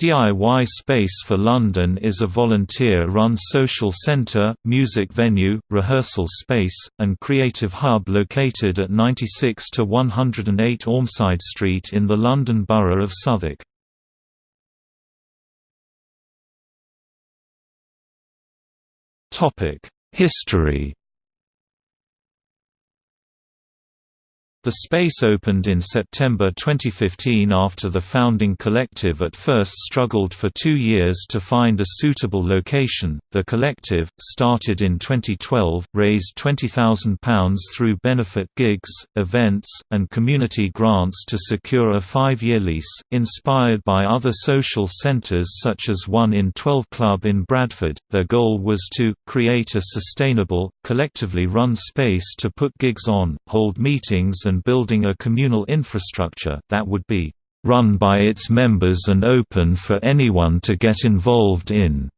DIY Space for London is a volunteer-run social centre, music venue, rehearsal space, and creative hub located at 96 to 108 Ormside Street in the London Borough of Southwark. History The space opened in September 2015 after the founding collective at first struggled for two years to find a suitable location. The collective, started in 2012, raised £20,000 through benefit gigs, events, and community grants to secure a five year lease, inspired by other social centres such as One in 12 Club in Bradford. Their goal was to create a sustainable, collectively run space to put gigs on, hold meetings, and building a communal infrastructure that would be run by its members and open for anyone to get involved in.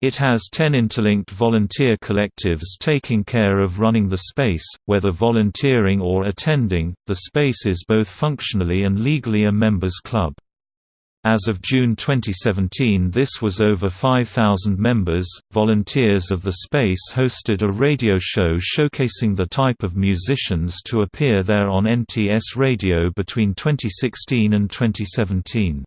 It has 10 interlinked volunteer collectives taking care of running the space, whether volunteering or attending. The space is both functionally and legally a members club. As of June 2017, this was over 5,000 members. Volunteers of the space hosted a radio show showcasing the type of musicians to appear there on NTS Radio between 2016 and 2017.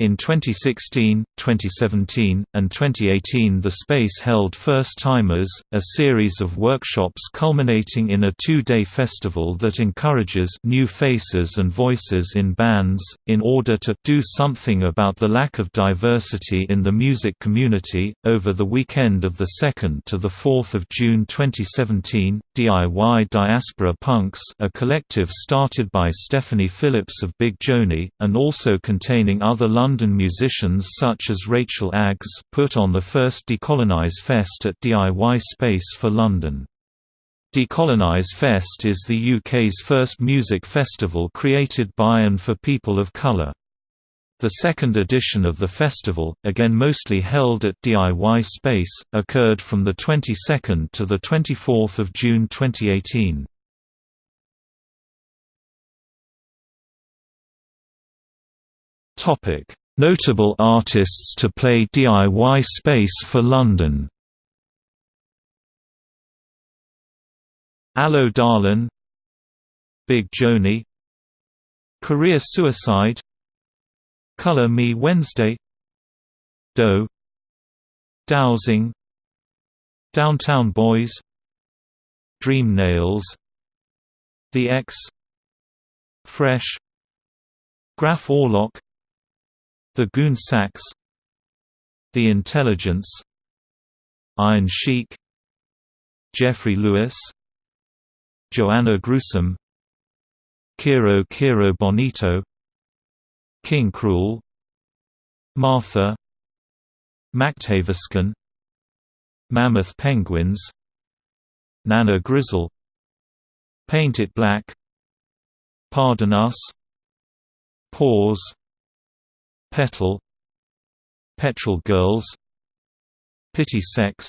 In 2016, 2017, and 2018 the space held First Timers, a series of workshops culminating in a two-day festival that encourages new faces and voices in bands, in order to do something about the lack of diversity in the music community. Over the weekend of the 2nd to the 4th of June 2017, DIY Diaspora Punks a collective started by Stephanie Phillips of Big Joanie, and also containing other London London musicians such as Rachel Aggs put on the first Decolonise Fest at DIY Space for London. Decolonise Fest is the UK's first music festival created by and for people of colour. The second edition of the festival, again mostly held at DIY Space, occurred from the 22nd to the 24th of June 2018. Topic: Notable artists to play DIY space for London. Allo Darlin. Big Joanie. Career Suicide. Color Me Wednesday. Doe. Dowsing. Downtown Boys. Dream Nails. The Ex. Fresh. Graf Orlock the Goon Sax The Intelligence Iron Chic Jeffrey Lewis Joanna Gruesome Kero Kero Bonito King Cruel Martha Mactaviscan Mammoth Penguins Nana Grizol Paint It Black Pardon Us Pause Petal Petrol Girls Pity Sex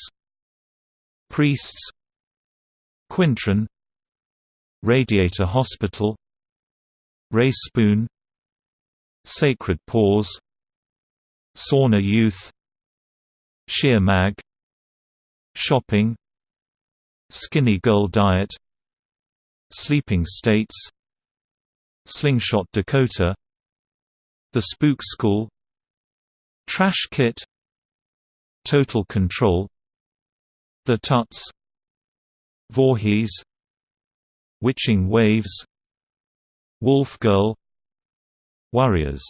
Priests Quintron Radiator Hospital Rae Spoon Sacred Paws Sauna Youth Sheer Mag Shopping Skinny Girl Diet Sleeping States Slingshot Dakota the Spook School Trash Kit Total Control The Tuts Voorhees Witching Waves Wolf Girl Warriors